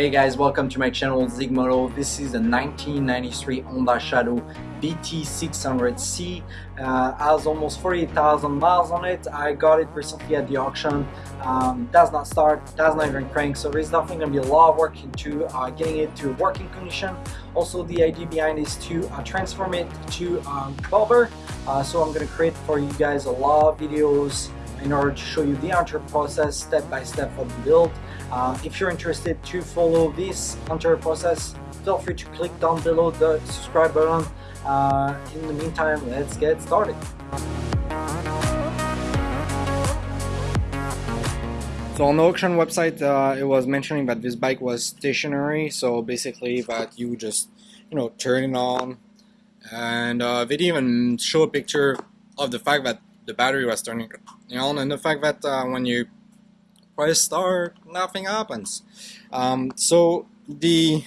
Hey guys, welcome to my channel Zigmoto. This is a 1993 Honda Shadow VT600C. Uh, has almost 40,000 miles on it. I got it recently at the auction. Um, does not start, does not even crank, so there's definitely going to be a lot of work into uh, getting it to working condition. Also, the idea behind is to uh, transform it to um, bobber. Uh, so I'm going to create for you guys a lot of videos in order to show you the entire process step by step of the build. Uh, if you're interested to follow this entire process, feel free to click down below the subscribe button. Uh, in the meantime, let's get started. So on the auction website, uh, it was mentioning that this bike was stationary. So basically that you just, you know, turn it on. And uh, they didn't even show a picture of the fact that the battery was turning on and the fact that uh, when you press start, nothing happens. Um, so the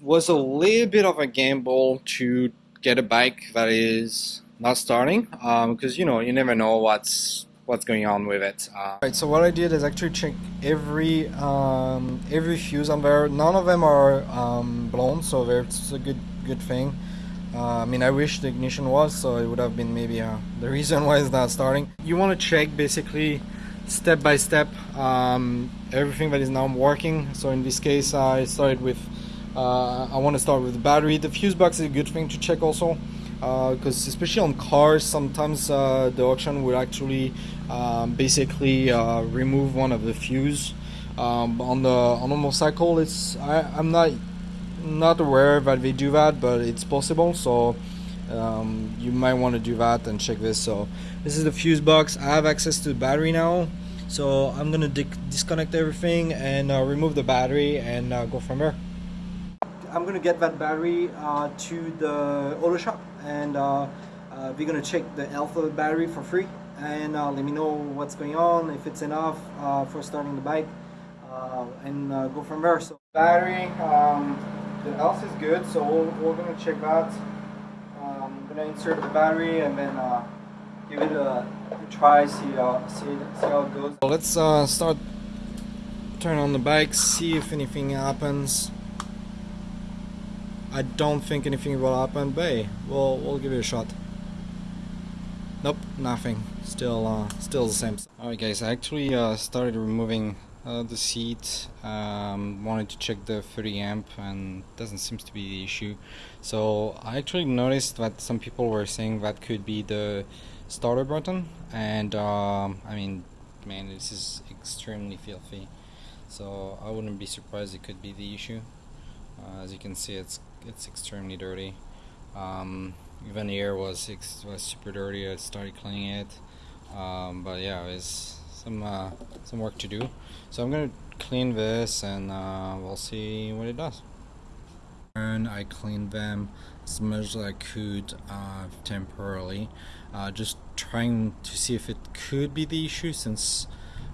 was a little bit of a gamble to get a bike that is not starting because um, you know you never know what's what's going on with it. Uh, right, so what I did is actually check every um, every fuse on there. None of them are um, blown, so that's a good good thing. Uh, I mean, I wish the ignition was, so it would have been maybe uh, the reason why it's not starting. You want to check basically step by step um, everything that is now working. So in this case I started with uh, I want to start with the battery. The fuse box is a good thing to check also because uh, especially on cars sometimes uh, the auction will actually um, basically uh, remove one of the fuse. Um, on the on a motorcycle it's I, I'm not not aware that they do that but it's possible so um, you might want to do that and check this. So this is the fuse box. I have access to the battery now so I'm gonna disconnect everything and uh, remove the battery and uh, go from there. I'm gonna get that battery uh, to the auto shop and uh, uh, we're gonna check the the battery for free and uh, let me know what's going on if it's enough for starting the bike and go from there. So battery um, the health is good so we're gonna check that I'm gonna insert the battery and then uh, give it a, a try, see, see, see how it goes. Let's uh, start turn on the bike, see if anything happens. I don't think anything will happen, but hey, we'll, we'll give it a shot. Nope, nothing. Still, uh, still the same. Alright guys, I actually uh, started removing uh, the seat um, wanted to check the 30 amp and doesn't seem to be the issue. So I actually noticed that some people were saying that could be the starter button and um, I mean man this is extremely filthy. So I wouldn't be surprised it could be the issue. Uh, as you can see it's it's extremely dirty. Um, even the air was was super dirty. I started cleaning it. Um, but yeah it's some uh, some work to do. So I'm gonna clean this and uh, we'll see what it does. And I cleaned them as much as I could uh, temporarily, uh, just trying to see if it could be the issue since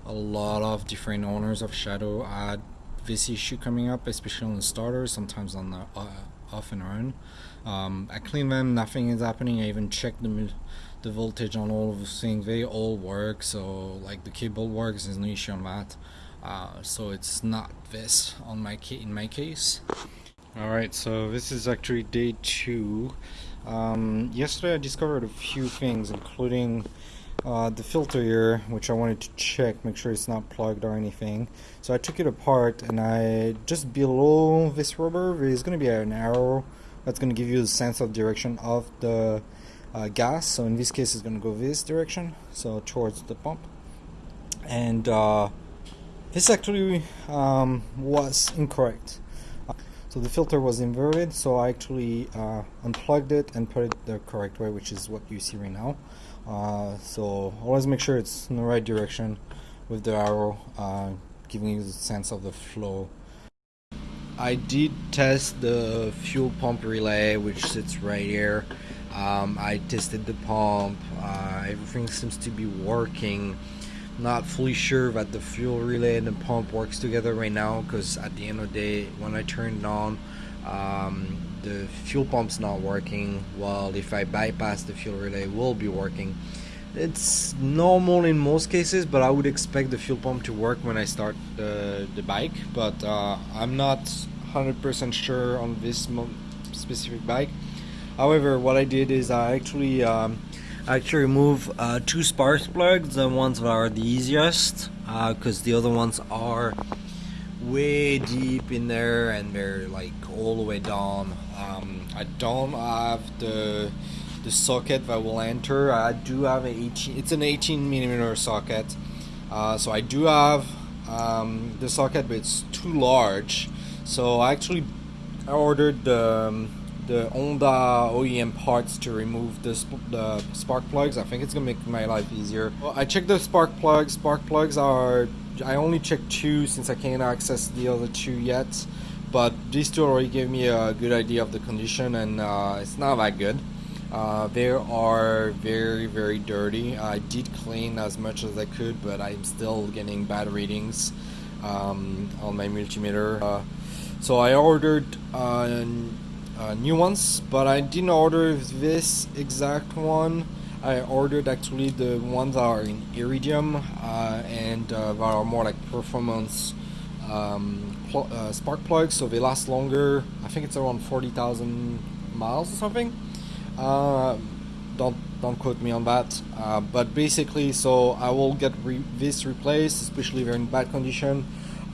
a lot of different owners of Shadow had this issue coming up, especially on the starters, sometimes on the uh, off and on. Um, I cleaned them, nothing is happening. I even checked the the voltage on all of the things. They all work, so like the cable works. There's no issue on that. Uh, so it's not this on my in my case. All right, so this is actually day two. Um, yesterday I discovered a few things, including uh, the filter here, which I wanted to check, make sure it's not plugged or anything. So I took it apart, and I just below this rubber there is going to be an arrow that's going to give you the sense of direction of the uh, gas. So in this case it's going to go this direction so towards the pump. And uh, this actually um, was incorrect. So the filter was inverted so I actually uh, unplugged it and put it the correct way which is what you see right now. Uh, so always make sure it's in the right direction with the arrow uh, giving you the sense of the flow. I did test the fuel pump relay which sits right here um, I tested the pump uh, everything seems to be working not fully sure that the fuel relay and the pump works together right now because at the end of the day when I turned on um, the fuel pump's not working while if I bypass the fuel relay it will be working it's normal in most cases, but I would expect the fuel pump to work when I start the, the bike. But uh, I'm not 100% sure on this specific bike. However, what I did is I actually um, actually remove uh, two spark plugs, the ones that are the easiest, because uh, the other ones are way deep in there and they're like all the way down. Um, I don't have the the socket that will enter. I do have a 18. It's an 18 millimeter socket, uh, so I do have um, the socket, but it's too large. So I actually ordered the um, the Honda OEM parts to remove the, sp the spark plugs. I think it's gonna make my life easier. Well, I checked the spark plugs. Spark plugs are I only checked two since I can't access the other two yet. But these two already gave me a good idea of the condition, and uh, it's not that good. Uh, they are very, very dirty. I did clean as much as I could, but I'm still getting bad readings um, on my multimeter. Uh, so I ordered uh, uh, new ones, but I didn't order this exact one. I ordered actually the ones that are in iridium uh, and uh, that are more like performance um, pl spark plugs, so they last longer. I think it's around 40,000 miles or something. Uh, don't don't quote me on that. Uh, but basically, so I will get re this replaced, especially if they're in bad condition.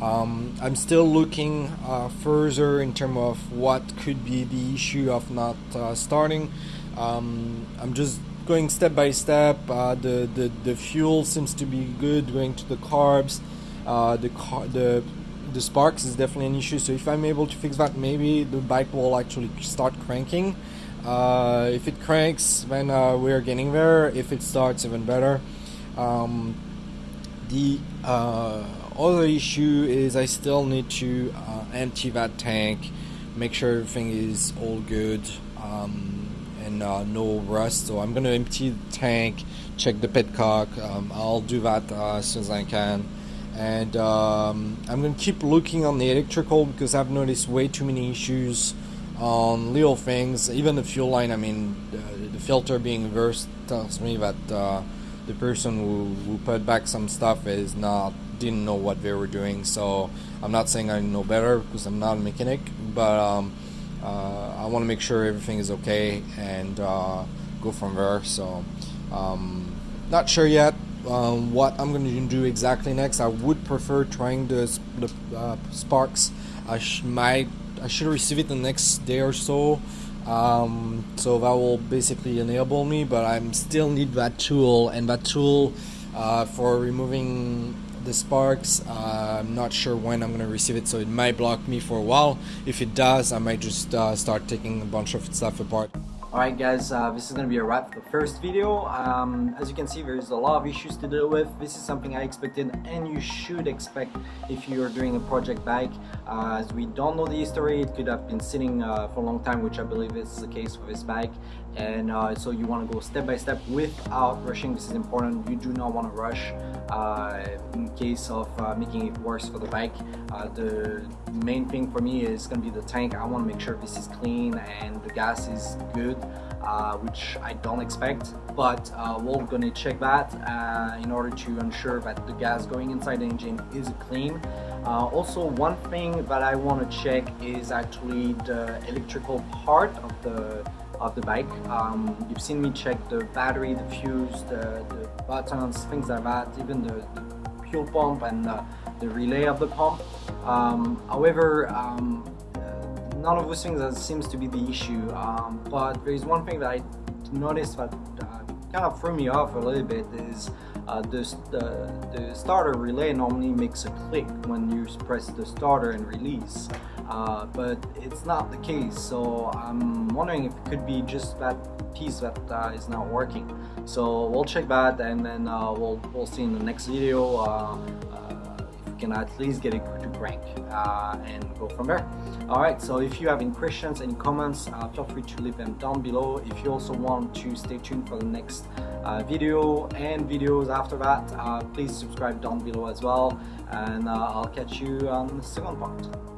Um, I'm still looking uh, further in terms of what could be the issue of not uh, starting. Um, I'm just going step by step. Uh, the, the the fuel seems to be good. Going to the carbs, uh, the car the the sparks is definitely an issue. So if I'm able to fix that, maybe the bike will actually start cranking. Uh, if it cranks, then uh, we're getting there. If it starts, even better. Um, the other issue is I still need to uh, empty that tank, make sure everything is all good um, and uh, no rust. So I'm gonna empty the tank, check the petcock. Um, I'll do that uh, as soon as I can. And um, I'm gonna keep looking on the electrical because I've noticed way too many issues on little things, even the fuel line. I mean, the filter being reversed tells me that uh, the person who, who put back some stuff is not didn't know what they were doing. So I'm not saying I know better because I'm not a mechanic, but um, uh, I want to make sure everything is okay and uh, go from there. So um, not sure yet. Um, what I'm going to do exactly next. I would prefer trying the, the uh, sparks. I might I should receive it the next day or so. Um, so that will basically enable me, but I'm still need that tool, and that tool uh, for removing the sparks. Uh, I'm not sure when I'm to receive it, so it might block me for a while. If it does, I might just uh, start taking a bunch of stuff apart. Alright guys, uh, this is going to be a wrap for the first video. Um, as you can see there's a lot of issues to deal with. This is something I expected and you should expect if you're doing a project bike. Uh, as we don't know the history, it could have been sitting uh, for a long time which I believe is the case for this bike. And uh, so you want to go step by step without rushing. This is important. You do not want to rush uh, in case of uh, making it worse for the bike. the main thing for me is going to be the tank. I want to make sure this is clean and the gas is good uh, which I don't expect but uh, we're gonna check that uh, in order to ensure that the gas going inside the engine is clean uh, also one thing that I want to check is actually the electrical part of the of the bike um, you've seen me check the battery the fuse the, the buttons things like that even the, the fuel pump and the relay of the pump um, however um, none of those things that seems to be the issue. Um, but there is one thing that I noticed that uh, kind of threw me off a little bit is uh, this, the, the starter relay normally makes a click when you press the starter and release. Uh, but it's not the case so I'm wondering if it could be just that piece that uh, is not working so we'll check that and then uh, we'll, we'll see in the next video uh, if we can at least get it to crank uh, and go from there. Alright, so if you have any questions, any comments, uh, feel free to leave them down below. If you also want to stay tuned for the next uh, video and videos after that, please subscribe down below as well. And I'll catch you on the second part.